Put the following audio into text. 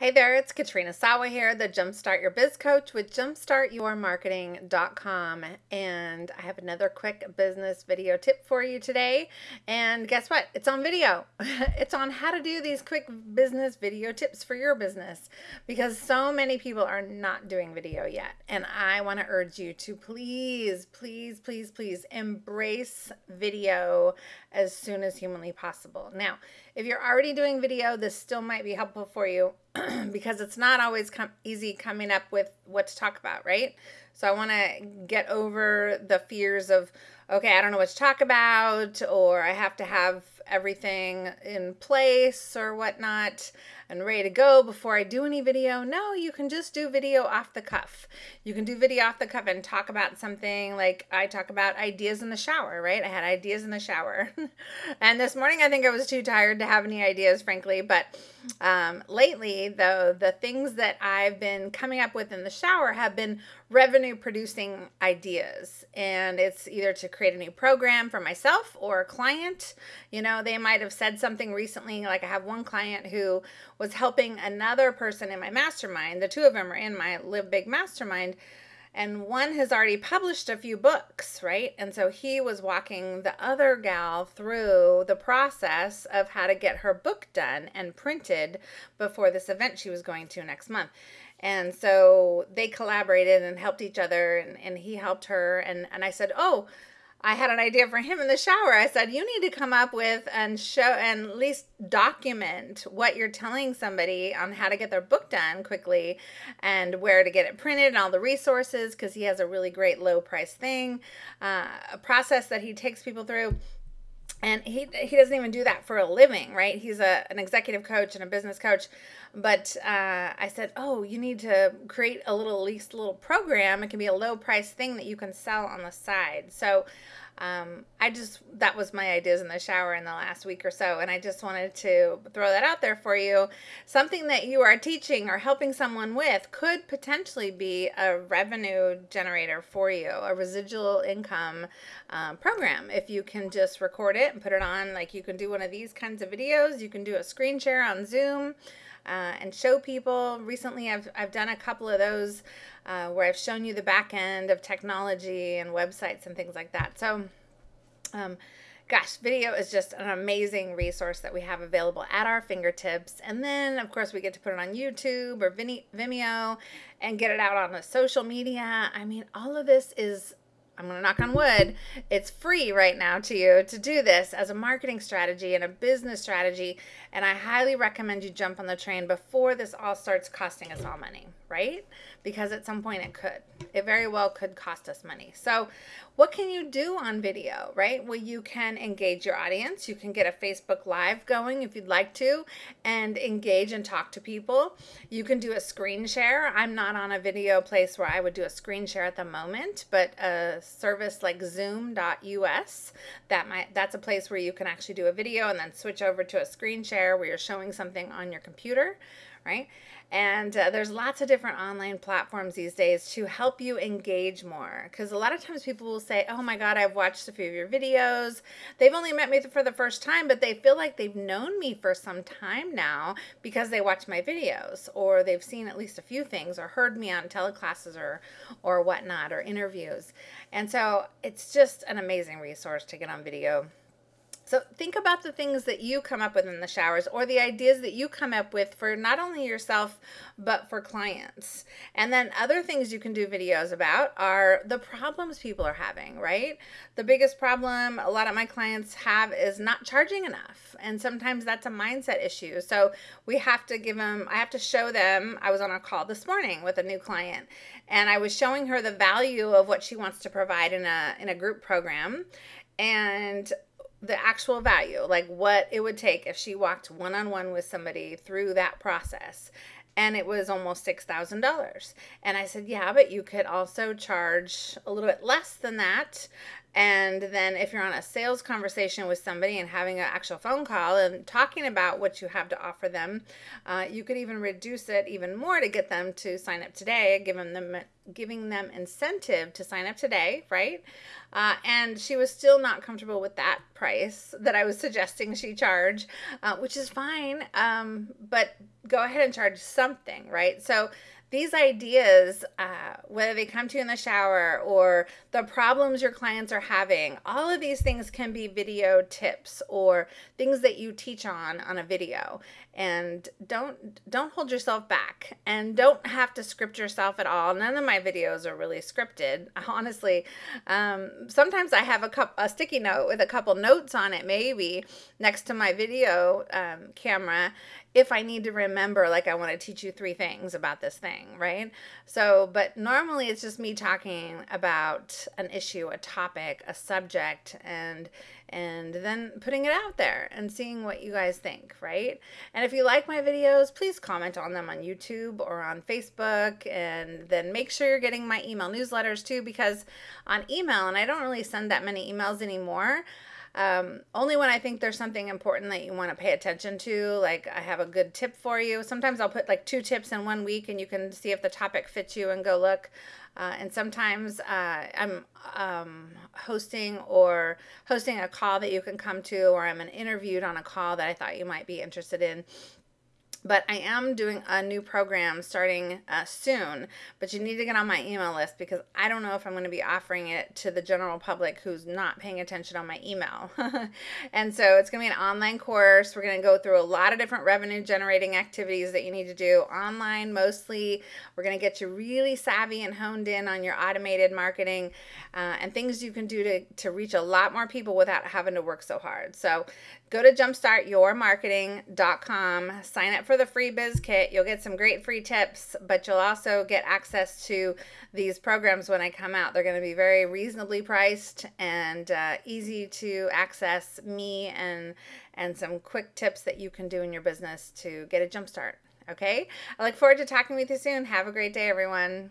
Hey there, it's Katrina Sawa here, the Jumpstart Your Biz Coach with jumpstartyourmarketing.com. And I have another quick business video tip for you today. And guess what? It's on video. it's on how to do these quick business video tips for your business because so many people are not doing video yet. And I want to urge you to please, please, please, please embrace video as soon as humanly possible. Now, if you're already doing video, this still might be helpful for you because it's not always com- easy coming up with what to talk about, right? So I want to get over the fears of, okay, I don't know what to talk about, or I have to have everything in place or whatnot and ready to go before I do any video. No, you can just do video off the cuff. You can do video off the cuff and talk about something like I talk about ideas in the shower, right? I had ideas in the shower. and this morning I think I was too tired to have any ideas, frankly. But um, lately, though, the things that I've been coming up with in the shower have been revenue producing ideas. And it's either to create a new program for myself or a client. You know, they might have said something recently, like I have one client who was helping another person in my mastermind. The two of them are in my Live Big mastermind. And one has already published a few books, right? And so he was walking the other gal through the process of how to get her book done and printed before this event she was going to next month. And so they collaborated and helped each other, and, and he helped her. And, and I said, Oh, I had an idea for him in the shower. I said, "You need to come up with and show and at least document what you're telling somebody on how to get their book done quickly and where to get it printed and all the resources because he has a really great low price thing, uh, a process that he takes people through." And he he doesn't even do that for a living right? He's a an executive coach and a business coach. But uh, i said oh you need to create a little at least little program. It can be a low price thing that you can sell on the side. So um, I just, that was my ideas in the shower in the last week or so. And I just wanted to throw that out there for you. Something that you are teaching or helping someone with could potentially be a revenue generator for you, a residual income um, program. If you can just record it and put it on, like you can do one of these kinds of videos, you can do a screen share on Zoom. Uh, and show people. Recently, I've, I've done a couple of those uh, where I've shown you the back end of technology and websites and things like that. So, um, gosh, video is just an amazing resource that we have available at our fingertips. And then, of course, we get to put it on YouTube or Vimeo and get it out on the social media. I mean, all of this is I'm going to knock on wood, it's free right now to you to do this as a marketing strategy and a business strategy. And I highly recommend you jump on the train before this all starts costing us all money, right? Because at some point it could. It very well could cost us money. So, what can you do on video, right? Well, you can engage your audience. You can get a Facebook Live going if you'd like to and engage and talk to people. You can do a screen share. I'm not on a video place where I would do a screen share at the moment, but a service like zoom.us, that might that's a place where you can actually do a video and then switch over to a screen share where you're showing something on your computer right? And uh, there's lots of different online platforms these days to help you engage more. Because a lot of times people will say, Oh my God, I've watched a few of your videos. They've only met me for the first time, but they feel like they've known me for some time now because they watch my videos or they've seen at least a few things or heard me on teleclasses or, or whatnot or interviews. And so it's just an amazing resource to get on video. So think about the things that you come up with in the showers or the ideas that you come up with for not only yourself but for clients. And then other things you can do videos about are the problems people are having, right? The biggest problem a lot of my clients have is not charging enough. And sometimes that's a mindset issue. So we have to give them I have to show them I was on a call this morning with a new client and I was showing her the value of what she wants to provide in a in a group program and the actual value, like what it would take if she walked one on one with somebody through that process. And it was almost $6,000. And I said, Yeah, but you could also charge a little bit less than that And then if you're on a sales conversation with somebody and having an actual phone call and talking about what you have to offer them, uh, you could even reduce it even more to get them to sign up today, giving them giving them incentive to sign up today, right? Uh, and she was still not comfortable with that price that I was suggesting she charge, uh, which is fine. Um, but go ahead and charge something, right? So these ideas, uh, whether they come to you in the shower or the problems your clients are having, all of these things can be video tips or things that you teach on on a video. And don't don't hold yourself back and don't have to script yourself at all. None of my videos are really scripted, honestly. Um, sometimes I have a cup a sticky note with a couple notes on it, maybe next to my video um, camera, if I need to remember, like I want to teach you three things about this thing, right? So, but normally it's just me talking about an issue, a topic, a subject, and and then putting it out there and seeing what you guys think, right? And if you like my videos, please comment on them on YouTube or on Facebook, and then make sure you're getting my email newsletters too, because on email, and I don't really send that many emails anymore. Um, only when I think there's something important that you want to pay attention to, like I have a good tip for you. Sometimes I'll put like two tips in one week and you can see if the topic fits you and go look. Uh, and sometimes uh, I'm um, hosting or hosting a call that you can come to, or I'm an interviewed on a call that I thought you might be interested in but I am doing a new program starting uh, soon. But you need to get on my email list because I don't know if I'm going to be offering it to the general public who's not paying attention on my email. and so it's going to be an online course. We're going to go through a lot of different revenue generating activities that you need to do online mostly. We're going to get you really savvy and honed in on your automated marketing uh, and things you can do to, to reach a lot more people without having to work so hard. So go to jumpstartyourmarketing.com, sign up for the free biz kit. You'll get some great free tips, but you'll also get access to these programs when I come out. They're going to be very reasonably priced and uh, easy to access me and and some quick tips that you can do in your business to get a jump start. Okay? I look forward to talking with you soon. Have a great day, everyone.